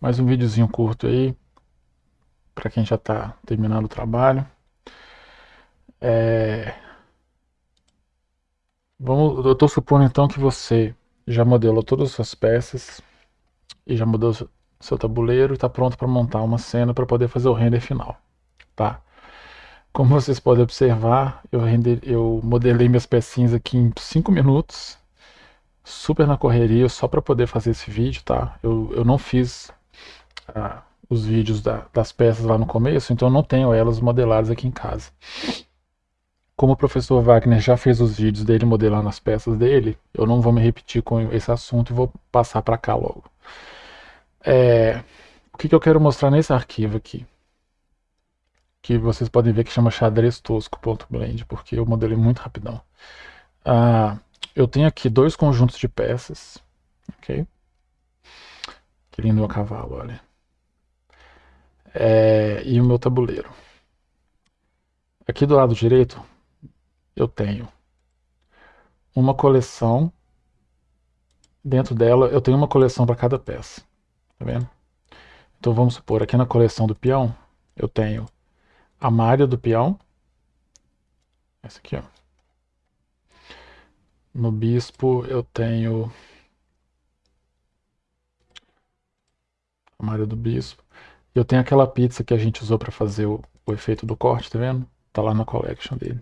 mais um videozinho curto aí, para quem já está terminando o trabalho. É... Vamos, eu estou supondo então que você já modelou todas as suas peças e já mudou seu tabuleiro e está pronto para montar uma cena para poder fazer o render final, tá? Como vocês podem observar, eu, render, eu modelei minhas pecinhas aqui em 5 minutos, super na correria, só para poder fazer esse vídeo, tá? Eu, eu não fiz ah, os vídeos da, das peças lá no começo, então não tenho elas modeladas aqui em casa. Como o professor Wagner já fez os vídeos dele modelando as peças dele, eu não vou me repetir com esse assunto e vou passar para cá logo. É, o que, que eu quero mostrar nesse arquivo aqui? Que vocês podem ver que chama xadrez tosco.blend, porque eu modelei muito rapidão. Ah, eu tenho aqui dois conjuntos de peças, ok? Que lindo meu cavalo, olha. É, e o meu tabuleiro. Aqui do lado direito, eu tenho uma coleção. Dentro dela, eu tenho uma coleção para cada peça. Tá vendo? Então vamos supor, aqui na coleção do peão, eu tenho a malha do peão. Essa aqui, ó. No bispo eu tenho a malha do bispo. Eu tenho aquela pizza que a gente usou para fazer o, o, efeito do corte, tá vendo? Tá lá na collection dele.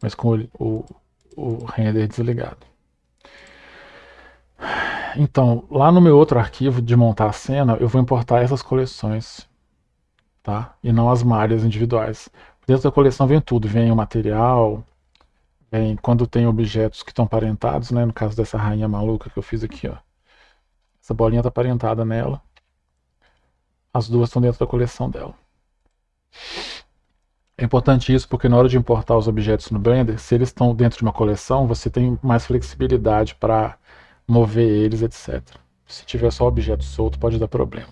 Mas com o, o, o render desligado. Então, lá no meu outro arquivo de montar a cena, eu vou importar essas coleções, tá? E não as malhas individuais. Dentro da coleção vem tudo, vem o material, vem quando tem objetos que estão parentados, né? No caso dessa rainha maluca que eu fiz aqui, ó. Essa bolinha está parentada nela. As duas estão dentro da coleção dela. É importante isso porque na hora de importar os objetos no Blender, se eles estão dentro de uma coleção, você tem mais flexibilidade para mover eles, etc. Se tiver só objeto solto, pode dar problema.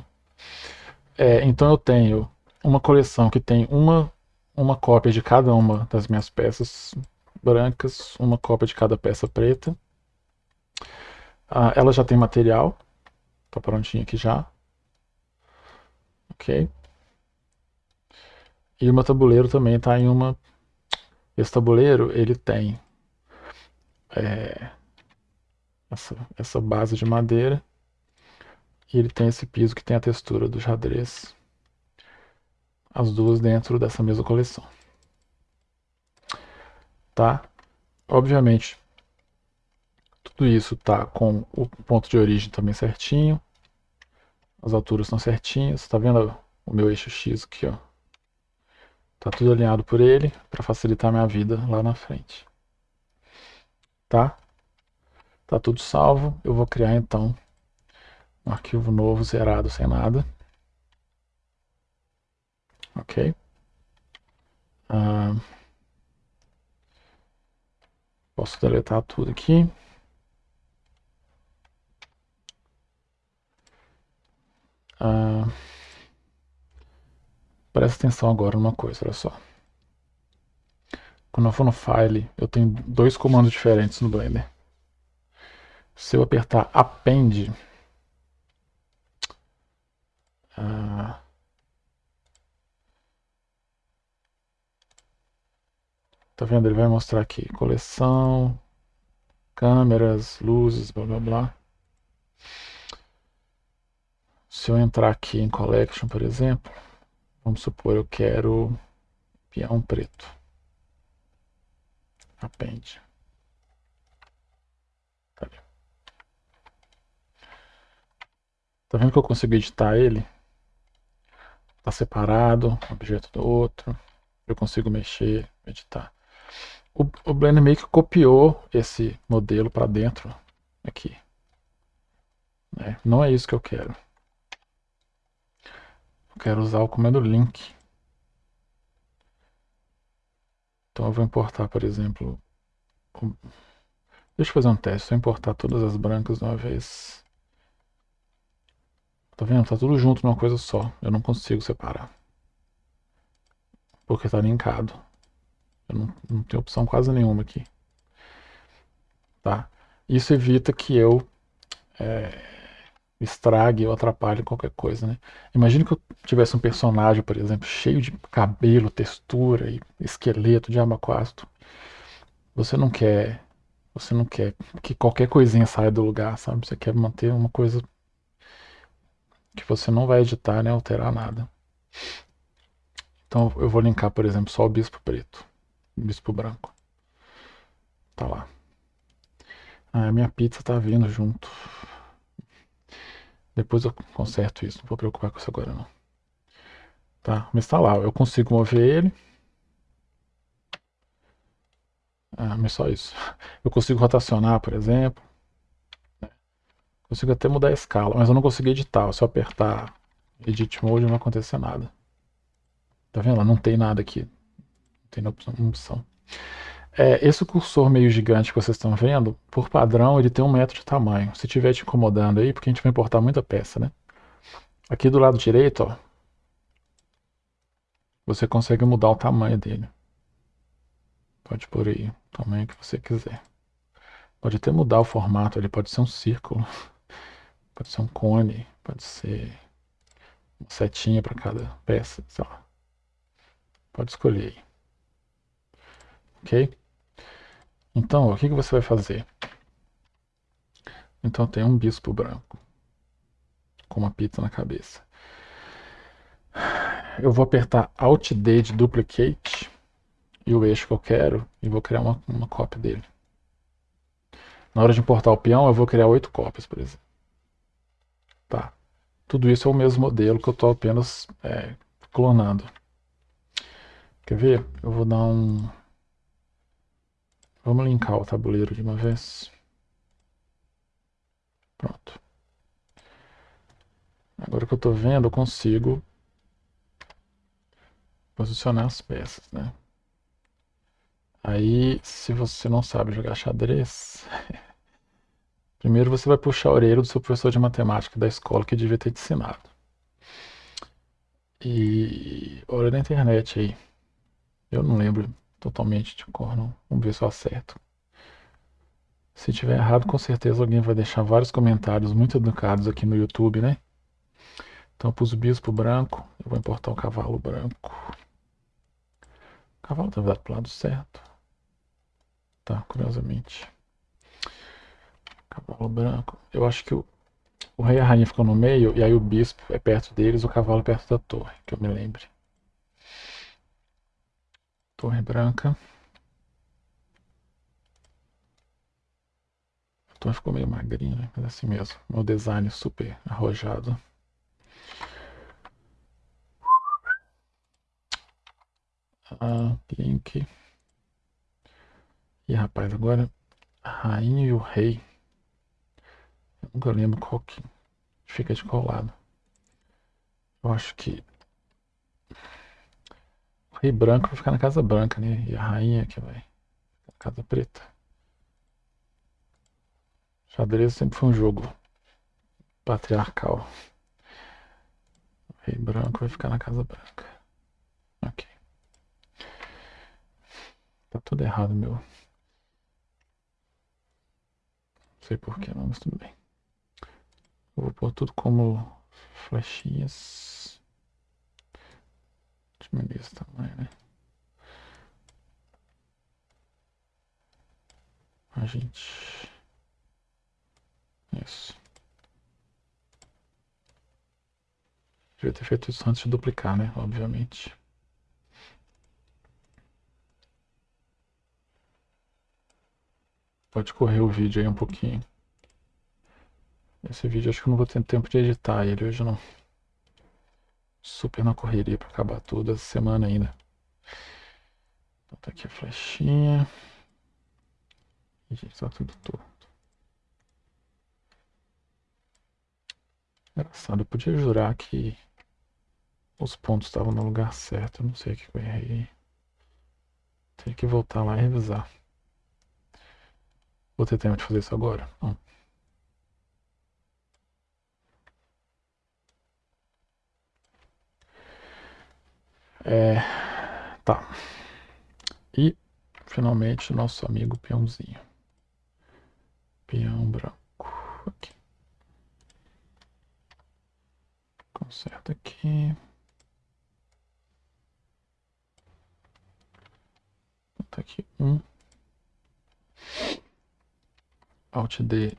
É, então eu tenho uma coleção que tem uma, uma cópia de cada uma das minhas peças brancas, uma cópia de cada peça preta. Ah, ela já tem material, está prontinha aqui já. Ok. E o meu tabuleiro também está em uma... Esse tabuleiro, ele tem é, essa, essa base de madeira. E ele tem esse piso que tem a textura do xadrez. As duas dentro dessa mesma coleção. Tá? Obviamente, tudo isso tá com o ponto de origem também certinho. As alturas estão certinhas. Tá vendo o meu eixo X aqui, ó? Tá tudo alinhado por ele para facilitar minha vida lá na frente. Tá? Tá tudo salvo. Eu vou criar então um arquivo novo, zerado, sem nada. Ok. Ah, posso deletar tudo aqui. Ah, presta atenção agora numa coisa, olha só. Quando eu for no File, eu tenho dois comandos diferentes no Blender. Se eu apertar Append, ah, tá vendo? Ele vai mostrar aqui coleção, câmeras, luzes, blá blá blá. Se eu entrar aqui em Collection, por exemplo, vamos supor eu quero peão preto. Append. Tá vendo que eu consigo editar ele? Tá separado, um objeto do outro. Eu consigo mexer, editar. O, o Blender meio que copiou esse modelo para dentro aqui. É, não é isso que eu quero. Eu quero usar o comando link. Então eu vou importar, por exemplo... Deixa eu fazer um teste. Eu importar todas as brancas de uma vez... Tá vendo? Tá tudo junto numa coisa só. Eu não consigo separar. Porque tá linkado. Eu não, não tenho opção quase nenhuma aqui. Tá? Isso evita que eu é, estrague ou atrapalhe qualquer coisa, né? Imagine que eu tivesse um personagem, por exemplo, cheio de cabelo, textura e esqueleto de amaquasto. Você não quer, você não quer que qualquer coisinha saia do lugar, sabe? Você quer manter uma coisa que você não vai editar nem alterar nada. Então eu vou linkar, por exemplo, só o bispo preto, o bispo branco. Tá lá. Ah, minha pizza tá vindo junto. Depois eu conserto isso, não vou preocupar com isso agora não. Tá, mas tá lá, eu consigo mover ele. Ah, mas só isso. Eu consigo rotacionar, por exemplo. Consigo até mudar a escala, mas eu não consigo editar. Se eu apertar Edit Mode não vai acontecer nada. Tá vendo? Não tem nada aqui. Não tem opção. É, esse cursor meio gigante que vocês estão vendo, por padrão, ele tem um metro de tamanho. Se estiver te incomodando aí, porque a gente vai importar muita peça, né? Aqui do lado direito, ó, você consegue mudar o tamanho dele. Pode pôr aí o tamanho que você quiser. Pode até mudar o formato, ele pode ser um círculo, pode ser um cone, pode ser uma setinha para cada peça, sei lá. Pode escolher aí. Ok? Então, o que, que você vai fazer? Então tem um bispo branco com uma pizza na cabeça. Eu vou apertar Alt D de Duplicate e o eixo que eu quero e vou criar uma, uma cópia dele. Na hora de importar o peão, eu vou criar oito cópias, por exemplo. Tá. Tudo isso é o mesmo modelo que eu estou apenas é, clonando. Quer ver? Eu vou dar um Vamos linkar o tabuleiro de uma vez. Pronto. Agora que eu estou vendo, eu consigo posicionar as peças, né? Aí, se você não sabe jogar xadrez, primeiro você vai puxar a orelha do seu professor de matemática da escola que devia ter te ensinado. E olha na internet aí. Eu não lembro totalmente de cor, não. Vamos ver se eu acerto. Se tiver errado, com certeza alguém vai deixar vários comentários muito educados aqui no YouTube, né? Então eu pus o bispo branco, eu vou importar o cavalo branco. O cavalo está virado para o lado certo. Tá, curiosamente. Cavalo branco. Eu acho que o, o rei e a rainha ficam no meio, e aí o bispo é perto deles, o cavalo é perto da torre, que eu me lembre. Torre branca. A torre ficou meio magrinha, mas é assim mesmo. Meu design super arrojado. Ah, link. E rapaz, agora a rainha e o rei. Eu nunca lembro qual que fica de qual lado. Eu acho que rei branco vai ficar na casa branca, né? E a rainha que vai na casa preta. Xadrez sempre foi um jogo patriarcal. O rei branco vai ficar na casa branca. Ok. Tá tudo errado, meu. Não sei porquê, mas tudo bem. Vou pôr tudo como flechinhas diminuir esse tamanho, né? A gente... Isso. Devia ter feito isso antes de duplicar, né? Obviamente. Pode correr o vídeo aí um pouquinho. Esse vídeo acho que eu não vou ter tempo de editar ele hoje não super na correria para acabar toda essa semana ainda. Então tá aqui a flechinha. E gente, tá tudo torto. Engraçado, eu podia jurar que os pontos estavam no lugar certo. Eu não sei o que eu errei. Tem que voltar lá e revisar. Vou ter tempo de fazer isso agora? Não. É, tá. E, finalmente, nosso amigo peãozinho. Peão branco. Aqui. certo aqui. Tá aqui um. Alt D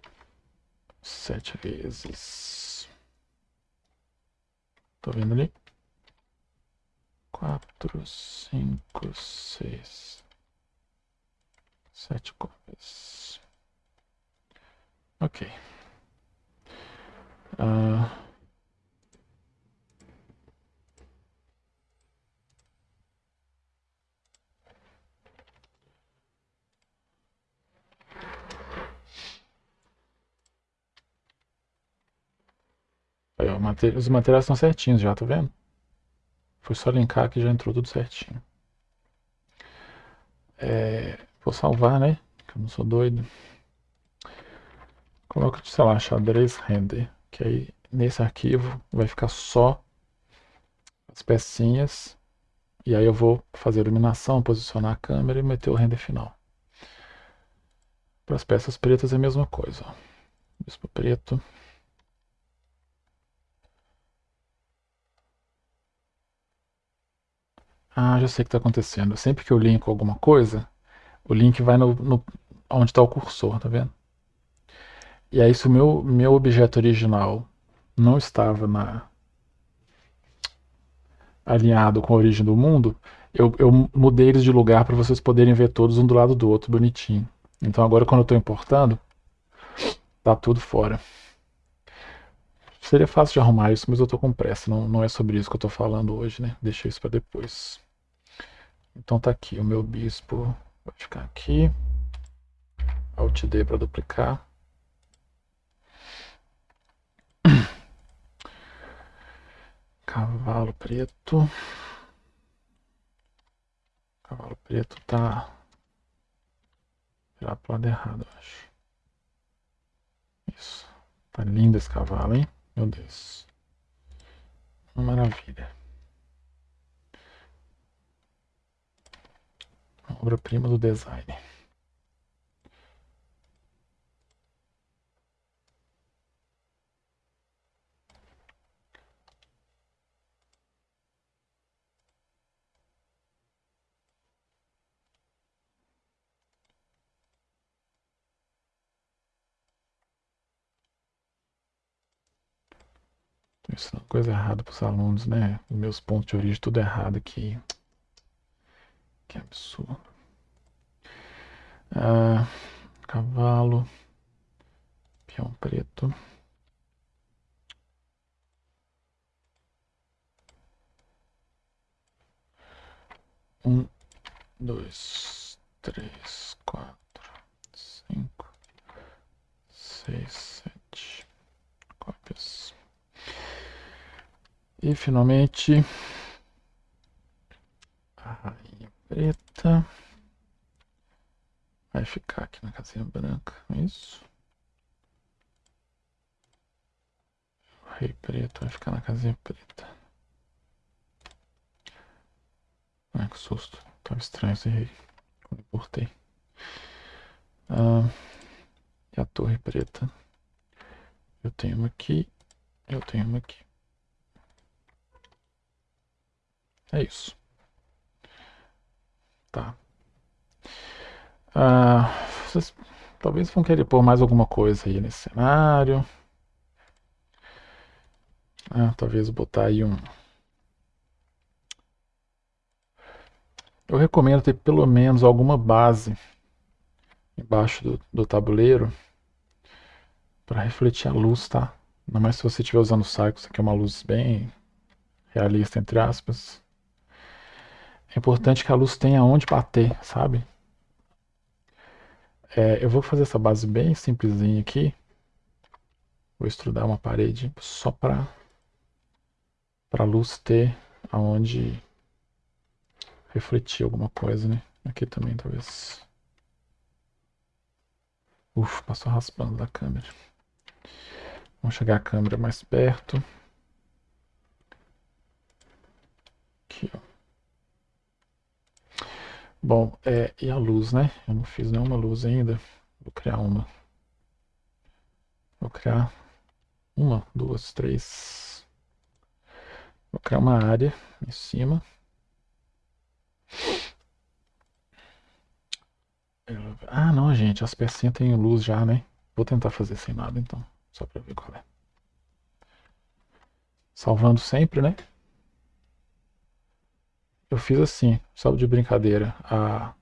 sete vezes. Tô vendo ali? Quatro, cinco, seis, sete cópias. Ok. Uh, Aí, os materiais estão certinhos já, tá vendo? Foi só linkar que já entrou tudo certinho. É, vou salvar, né? Que eu não sou doido. Coloca, sei lá, xadrez render. Que aí nesse arquivo vai ficar só as pecinhas. E aí eu vou fazer a iluminação, posicionar a câmera e meter o render final. Para as peças pretas é a mesma coisa. Ó. Bispo preto. Ah, já sei o que está acontecendo. Sempre que eu linko alguma coisa, o link vai no, no onde está o cursor, tá vendo? E aí se o meu, meu objeto original não estava na, alinhado com a origem do mundo, eu, eu mudei eles de lugar para vocês poderem ver todos um do lado do outro, bonitinho. Então agora quando eu estou importando, tá tudo fora. Seria fácil de arrumar isso, mas eu estou com pressa. Não, não é sobre isso que eu estou falando hoje, né? Deixei isso para depois. Então tá aqui, o meu bispo vai ficar aqui. Alt D para duplicar. Cavalo preto. Cavalo preto tá virar pro lado errado, eu acho. Isso. Tá lindo esse cavalo, hein? Meu Deus. Maravilha. Obra-prima do design. Estou ensinando coisa errada para os alunos, né? Meus pontos de origem tudo errado aqui. Que absurdo. Ah, cavalo. Peão preto. Um, dois, três, quatro, cinco, seis, sete cópias. E finalmente a rainha preta. Vai ficar aqui na casinha branca, é isso. O rei preto vai ficar na casinha preta. Ai, que susto. Tava estranho esse rei. Quando importei. Ah, e a torre preta. Eu tenho uma aqui. Eu tenho uma aqui. É isso. Tá. Ah, vocês talvez vão querer pôr mais alguma coisa aí nesse cenário. Ah, talvez botar aí um... Eu recomendo ter pelo menos alguma base embaixo do, do tabuleiro para refletir a luz, tá? Ainda mais se você estiver usando o Cycles, isso aqui é uma luz bem realista, entre aspas. É importante que a luz tenha onde bater, sabe? É, eu vou fazer essa base bem simplesinha aqui. Vou estrudar uma parede só para a luz ter aonde refletir alguma coisa, né? Aqui também talvez. Uf, passou raspando da câmera. Vamos chegar a câmera mais perto. Aqui, ó. Bom, é, e a luz, né? Eu não fiz nenhuma luz ainda. Vou criar uma. Vou criar uma, duas, três. Vou criar uma área em cima. Ah, não, gente, as pecinhas têm luz já, né? Vou tentar fazer sem nada, então, só pra ver qual é. Salvando sempre, né? Eu fiz assim, só de brincadeira. A,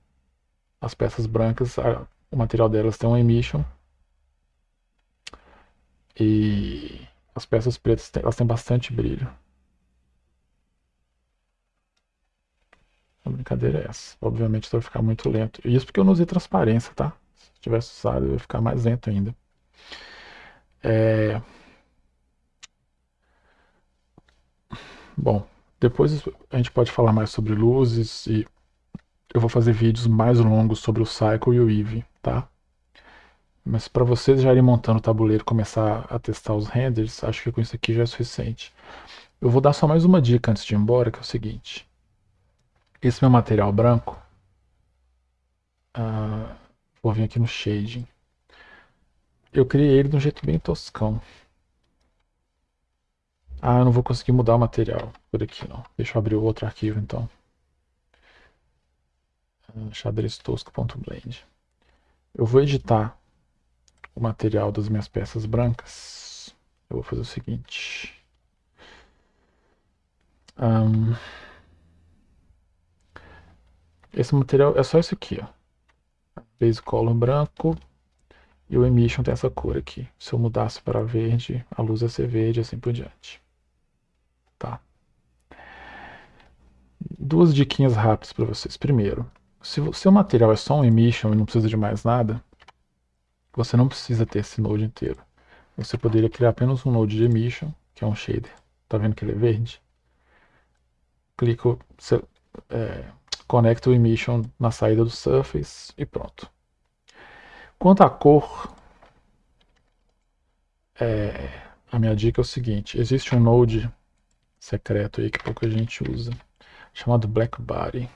as peças brancas, a, o material delas tem um emission. E as peças pretas elas têm bastante brilho. A brincadeira é essa. Obviamente vai ficar muito lento. Isso porque eu não usei transparência, tá? Se tivesse usado, eu ia ficar mais lento ainda. É... Bom, depois a gente pode falar mais sobre luzes e eu vou fazer vídeos mais longos sobre o Cycle e o Eevee, tá? Mas para vocês já irem montando o tabuleiro e começar a testar os renders, acho que com isso aqui já é suficiente. Eu vou dar só mais uma dica antes de ir embora, que é o seguinte. Esse meu material branco, uh, vou vir aqui no shading. Eu criei ele de um jeito bem toscão. Ah, eu não vou conseguir mudar o material por aqui não. Deixa eu abrir o outro arquivo então. Uh, xadrez tosco.blend. Eu vou editar o material das minhas peças brancas. Eu vou fazer o seguinte. Um, esse material é só isso aqui, ó. Base color branco e o emission tem essa cor aqui. Se eu mudasse para verde, a luz ia ser verde e assim por diante. Tá. Duas diquinhas rápidas para vocês. Primeiro, se o seu material é só um emission e não precisa de mais nada, você não precisa ter esse node inteiro. Você poderia criar apenas um node de emission, que é um shader. Tá vendo que ele é verde? Clico, é, conecto o emission na saída do surface e pronto. Quanto à cor, é, a minha dica é o seguinte, existe um node secreto aí que pouca gente usa, chamado Black Body.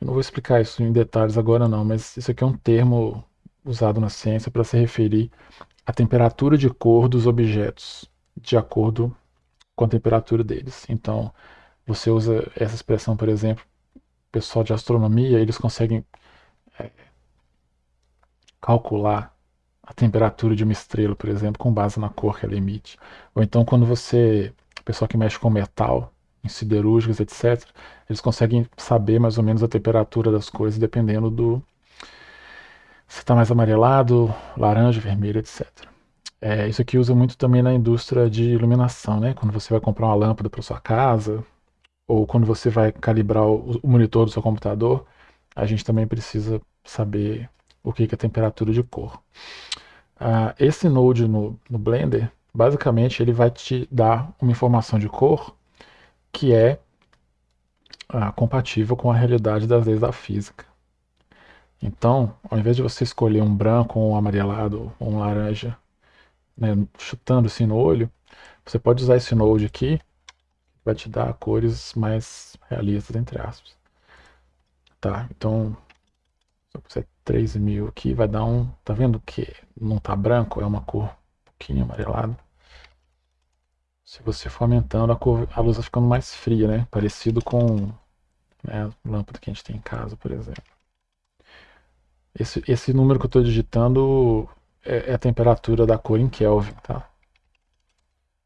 Eu não vou explicar isso em detalhes agora não, mas isso aqui é um termo usado na ciência para se referir à temperatura de cor dos objetos, de acordo com a temperatura deles. Então, você usa essa expressão, por exemplo, pessoal de astronomia, eles conseguem é, calcular a temperatura de uma estrela, por exemplo, com base na cor que ela emite. Ou então, quando você, pessoal que mexe com metal, em siderúrgicas, etc., eles conseguem saber mais ou menos a temperatura das coisas dependendo do, se está mais amarelado, laranja, vermelho, etc. É, isso aqui usa muito também na indústria de iluminação, né? Quando você vai comprar uma lâmpada para sua casa, ou quando você vai calibrar o, monitor do seu computador, a gente também precisa saber o que, é temperatura de cor. Ah, esse node no, no Blender, basicamente, ele vai te dar uma informação de cor que é ah, compatível com a realidade das leis da física. Então, ao invés de você escolher um branco, um amarelado, ou um laranja, né, chutando assim no olho, você pode usar esse node aqui, que vai te dar cores mais realistas, entre aspas. Tá, então, se eu puser 3000 aqui, vai dar um, tá vendo que não tá branco, é uma cor um pouquinho amarelada. Se você for aumentando, a, cor, a luz vai ficando mais fria, né, parecido com né, a lâmpada que a gente tem em casa, por exemplo. Esse, esse número que eu estou digitando é, é, a temperatura da cor em Kelvin, tá?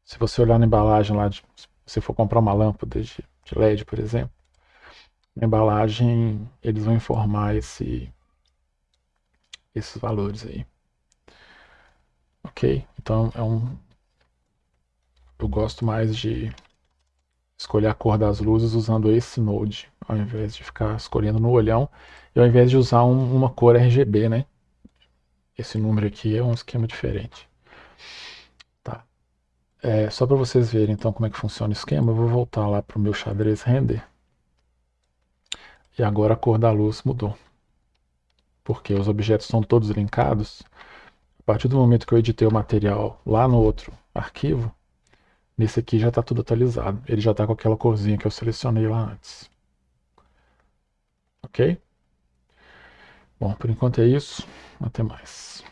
Se você olhar na embalagem lá, de, se for comprar uma lâmpada de, de LED, por exemplo, na embalagem eles vão informar esse, esses valores aí. Ok? Então é um. Eu gosto mais de escolher a cor das luzes usando esse node, ao invés de ficar escolhendo no olhão, e ao invés de usar um, uma cor RGB, né? Esse número aqui é um esquema diferente. Tá. É, só para vocês verem então como é que funciona o esquema, eu vou voltar lá para o meu xadrez render. E agora a cor da luz mudou. Porque os objetos estão todos linkados. A partir do momento que eu editei o material lá no outro arquivo, Nesse aqui já está tudo atualizado. Ele já está com aquela corzinha que eu selecionei lá antes. Ok? Bom, por enquanto é isso. Até mais.